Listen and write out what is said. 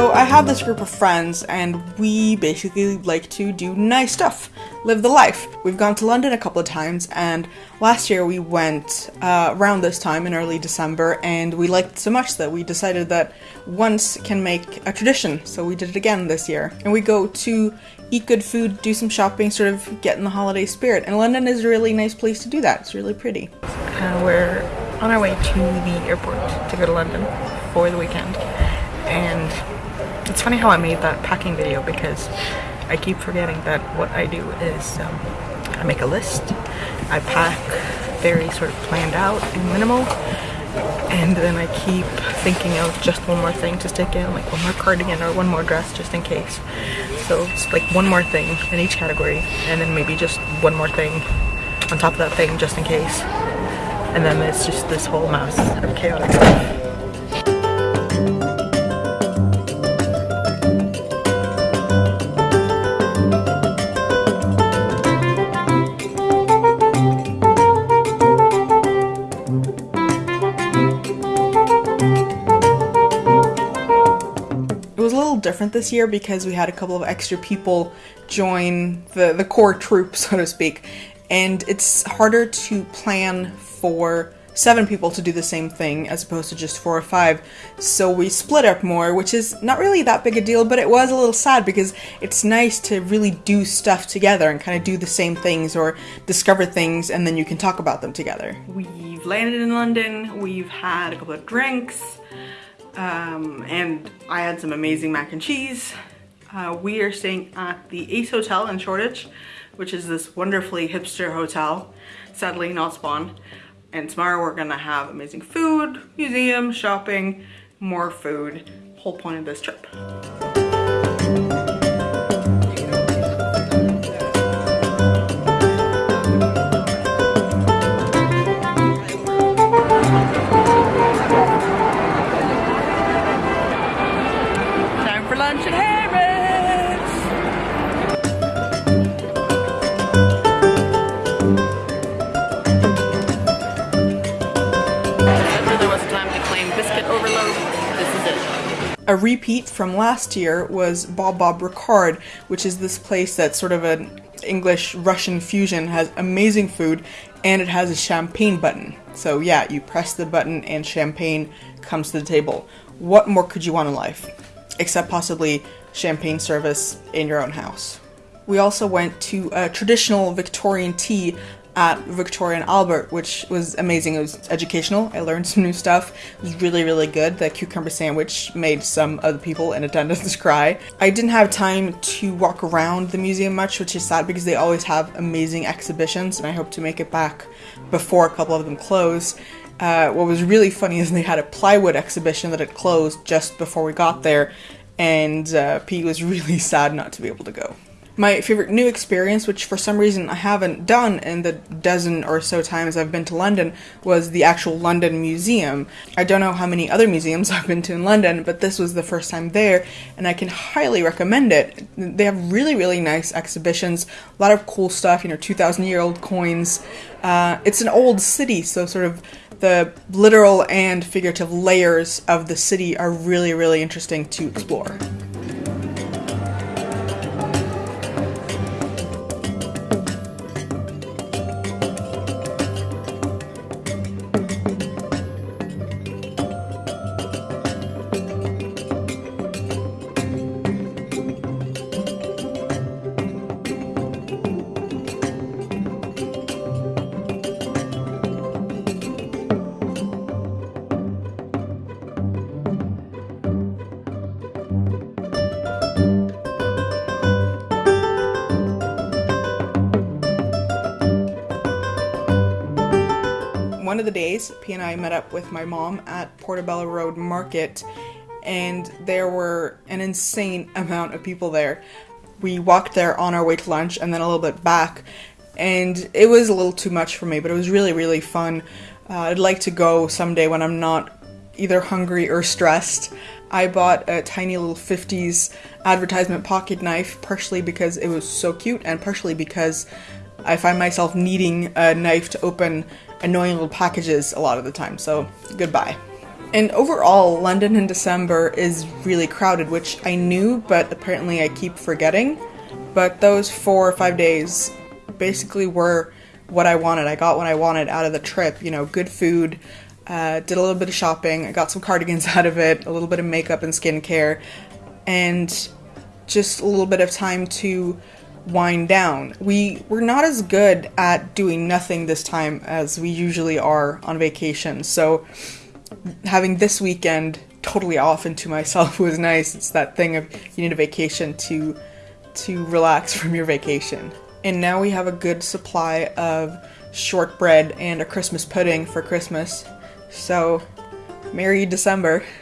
So I have this group of friends and we basically like to do nice stuff, live the life. We've gone to London a couple of times and last year we went uh, around this time in early December and we liked it so much that we decided that once can make a tradition. So we did it again this year. And we go to eat good food, do some shopping, sort of get in the holiday spirit. And London is a really nice place to do that. It's really pretty. Uh, we're on our way to the airport to go to London for the weekend and it's funny how I made that packing video because I keep forgetting that what I do is um, I make a list, I pack very sort of planned out and minimal, and then I keep thinking of just one more thing to stick in, like one more cardigan or one more dress just in case. So it's like one more thing in each category, and then maybe just one more thing on top of that thing just in case. And then it's just this whole mass of chaotic stuff. Different this year because we had a couple of extra people join the, the core troop, so to speak. And it's harder to plan for seven people to do the same thing as opposed to just four or five. So we split up more, which is not really that big a deal, but it was a little sad because it's nice to really do stuff together and kind of do the same things or discover things and then you can talk about them together. We've landed in London, we've had a couple of drinks, um, and I had some amazing mac and cheese. Uh, we are staying at the Ace Hotel in Shoreditch, which is this wonderfully hipster hotel, sadly not Spawn. And tomorrow we're gonna have amazing food, museum, shopping, more food, whole point of this trip. A repeat from last year was Bob Bob Ricard, which is this place that's sort of an English Russian fusion, has amazing food, and it has a champagne button. So yeah, you press the button and champagne comes to the table. What more could you want in life? Except possibly champagne service in your own house. We also went to a traditional Victorian tea at Victoria and Albert, which was amazing. It was educational. I learned some new stuff. It was really, really good. The cucumber sandwich made some of the people in attendance cry. I didn't have time to walk around the museum much, which is sad because they always have amazing exhibitions, and I hope to make it back before a couple of them close. Uh, what was really funny is they had a plywood exhibition that had closed just before we got there, and uh, Pete was really sad not to be able to go. My favorite new experience, which for some reason I haven't done in the dozen or so times I've been to London, was the actual London Museum. I don't know how many other museums I've been to in London, but this was the first time there, and I can highly recommend it. They have really, really nice exhibitions, a lot of cool stuff, you know, 2,000 year old coins. Uh, it's an old city, so sort of the literal and figurative layers of the city are really, really interesting to explore. One of the days, P and I met up with my mom at Portobello Road Market, and there were an insane amount of people there. We walked there on our way to lunch and then a little bit back, and it was a little too much for me, but it was really, really fun. Uh, I'd like to go someday when I'm not either hungry or stressed. I bought a tiny little 50s advertisement pocket knife, partially because it was so cute, and partially because I find myself needing a knife to open annoying little packages a lot of the time, so goodbye. And overall, London in December is really crowded, which I knew, but apparently I keep forgetting. But those four or five days basically were what I wanted. I got what I wanted out of the trip. You know, good food, uh, did a little bit of shopping, I got some cardigans out of it, a little bit of makeup and skincare, and just a little bit of time to wind down. We were not as good at doing nothing this time as we usually are on vacation. So having this weekend totally off into myself was nice. It's that thing of you need a vacation to to relax from your vacation. And now we have a good supply of shortbread and a Christmas pudding for Christmas. So, Merry December.